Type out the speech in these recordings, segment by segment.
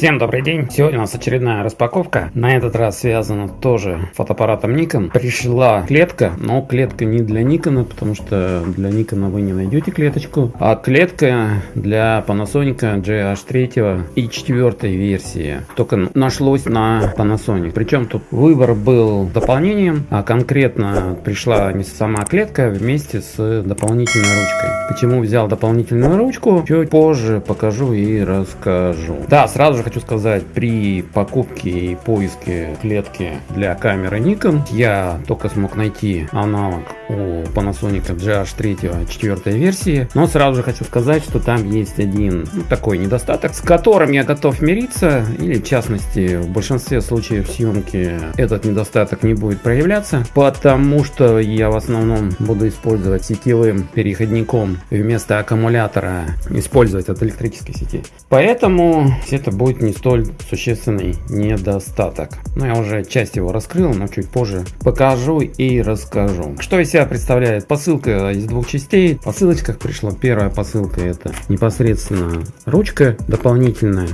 Всем добрый день! Сегодня у нас очередная распаковка. На этот раз связана тоже фотоаппаратом Nikon. Пришла клетка, но клетка не для Nikon, потому что для Nikon вы не найдете клеточку, а клетка для Panasonic GH3 и 4 версии. Только нашлось на Panasonic. Причем тут выбор был дополнением, а конкретно пришла не сама клетка вместе с дополнительной ручкой. Почему взял дополнительную ручку, чуть позже покажу и расскажу. Да, сразу же хочу сказать, при покупке и поиске клетки для камеры Nikon я только смог найти аналог у Panasonic GH3 4 версии, но сразу же хочу сказать, что там есть один ну, такой недостаток, с которым я готов мириться, или в частности в большинстве случаев съемки этот недостаток не будет проявляться, потому что я в основном буду использовать сетевым переходником вместо аккумулятора, использовать от электрической сети. Поэтому это будет не столь существенный недостаток. Но я уже часть его раскрыл, но чуть позже покажу и расскажу. Что из себя представляет посылка из двух частей. В посылочках пришла первая посылка, это непосредственно ручка дополнительная.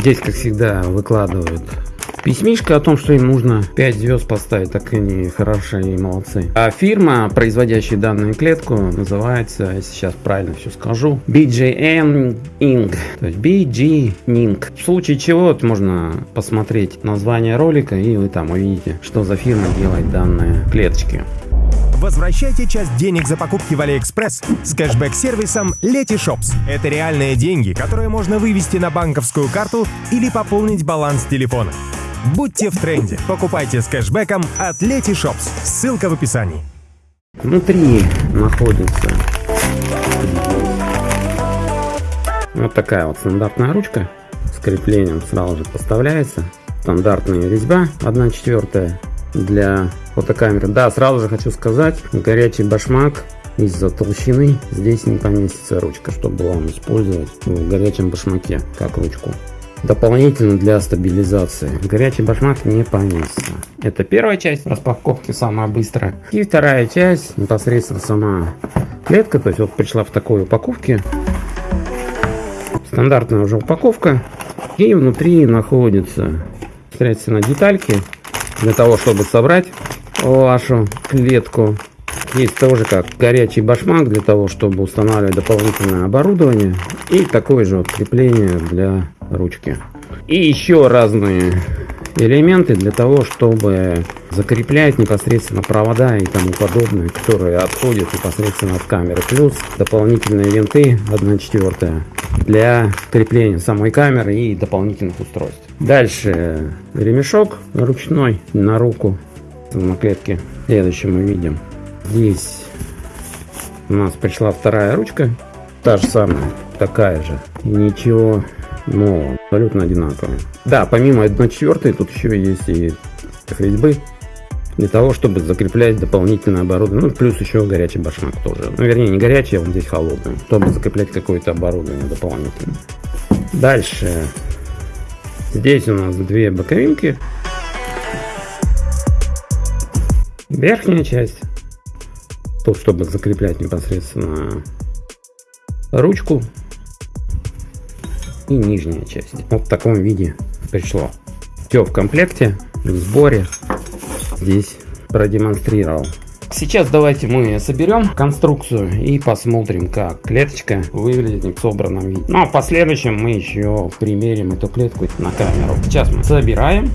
Здесь, как всегда, выкладывают Письмишка о том, что им нужно 5 звезд поставить, так они хорошие и молодцы. А фирма, производящая данную клетку, называется, сейчас правильно все скажу, BJN Inc. То есть BG Inc. В случае чего можно посмотреть название ролика и вы там увидите, что за фирма делает данные клеточки. Возвращайте часть денег за покупки в Алиэкспресс с кэшбэк-сервисом Letyshops. Это реальные деньги, которые можно вывести на банковскую карту или пополнить баланс телефона. Будьте в тренде. Покупайте с кэшбэком от Letyshops. Ссылка в описании. Внутри находится вот такая вот стандартная ручка с креплением сразу же поставляется. Стандартная резьба 1 четвертая для фотокамеры. Да, сразу же хочу сказать, горячий башмак из-за толщины здесь не поместится ручка, чтобы вам использовать в горячем башмаке как ручку дополнительно для стабилизации. Горячий башмак не поместится. Это первая часть распаковки, самая быстрая. И вторая часть, непосредственно сама клетка. То есть вот пришла в такой упаковке. Стандартная уже упаковка. И внутри находятся, соответственно, детальки для того, чтобы собрать вашу клетку. Есть тоже как горячий башмак для того, чтобы устанавливать дополнительное оборудование. И такое же вот крепление для ручки. И еще разные элементы для того, чтобы закреплять непосредственно провода и тому подобное, которые отходят непосредственно от камеры. Плюс дополнительные винты 1 четвертая для крепления самой камеры и дополнительных устройств. Дальше ремешок ручной на руку на клетке. Следующее мы видим. Здесь у нас пришла вторая ручка. Та же самая, такая же. Ничего но абсолютно одинаковые. Да, помимо 1.4 тут еще есть и резьбы для того, чтобы закреплять дополнительное оборудование. Ну, плюс еще горячий башмак тоже. Ну, вернее, не горячий, а он здесь холодный, чтобы закреплять какое-то оборудование дополнительное. Дальше. Здесь у нас две боковинки. Верхняя часть. Тут, чтобы закреплять непосредственно ручку и нижняя часть. Вот в таком виде пришло. Все в комплекте, в сборе. Здесь продемонстрировал. Сейчас давайте мы соберем конструкцию и посмотрим, как клеточка выглядит в собранном виде. Ну а в последующем мы еще примерим эту клетку на камеру. Сейчас мы собираем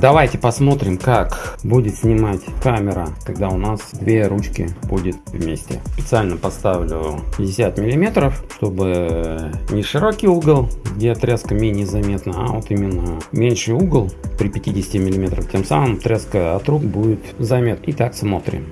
Давайте посмотрим, как будет снимать камера, когда у нас две ручки будет вместе. Специально поставлю 50 миллиметров, чтобы не широкий угол, где отрезка менее заметна, а вот именно меньший угол при 50 миллиметров. Тем самым отрезка от рук будет заметна. Итак, смотрим.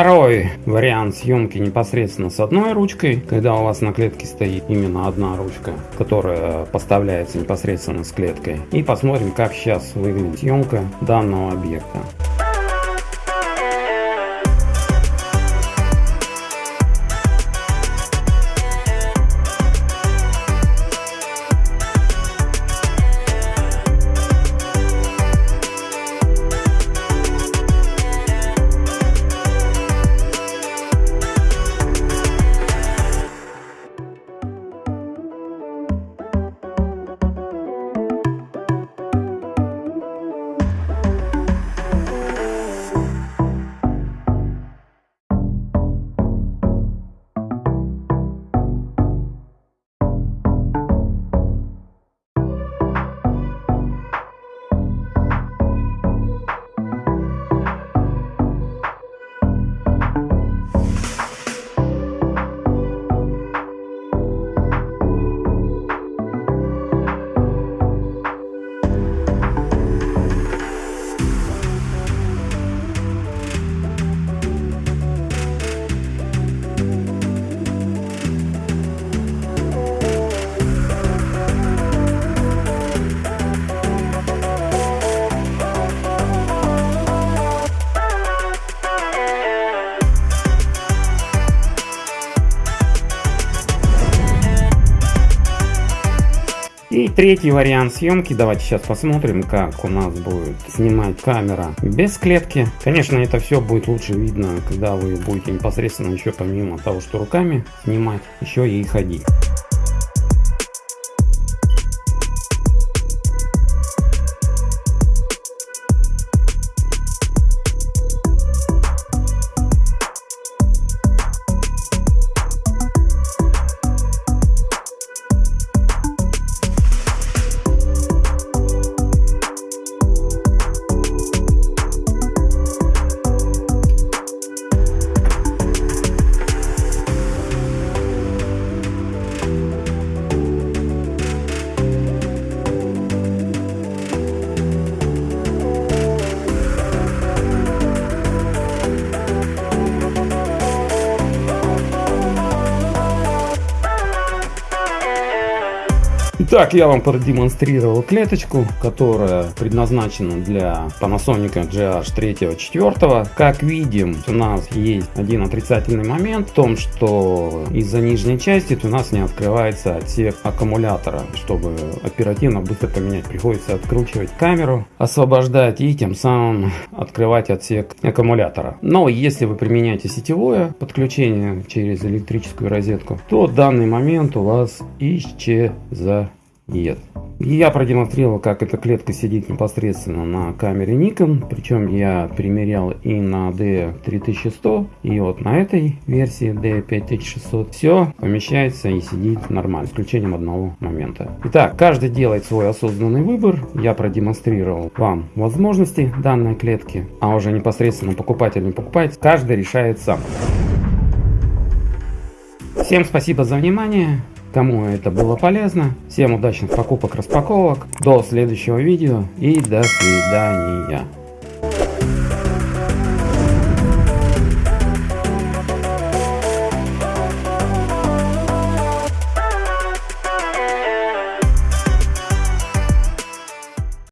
Второй вариант съемки непосредственно с одной ручкой, когда у вас на клетке стоит именно одна ручка, которая поставляется непосредственно с клеткой. И посмотрим, как сейчас выглядит съемка данного объекта. Третий вариант съемки, давайте сейчас посмотрим, как у нас будет снимать камера без клетки. Конечно, это все будет лучше видно, когда вы будете непосредственно еще помимо того, что руками снимать, еще и ходить. Итак, я вам продемонстрировал клеточку, которая предназначена для Panasonic GH 3-4. Как видим, у нас есть один отрицательный момент в том, что из-за нижней части у нас не открывается отсек аккумулятора. Чтобы оперативно быстро поменять, приходится откручивать камеру, освобождать и тем самым открывать отсек аккумулятора. Но если вы применяете сетевое подключение через электрическую розетку, то данный момент у вас исчезает. Я продемонстрировал, как эта клетка сидит непосредственно на камере Nikon. Причем я примерял и на D3100, и вот на этой версии D5600. Все помещается и сидит нормально, исключением одного момента. Итак, каждый делает свой осознанный выбор. Я продемонстрировал вам возможности данной клетки, а уже непосредственно покупатель не покупает. Каждый решает сам. Всем спасибо за внимание. Кому это было полезно, всем удачных покупок, распаковок, до следующего видео и до свидания.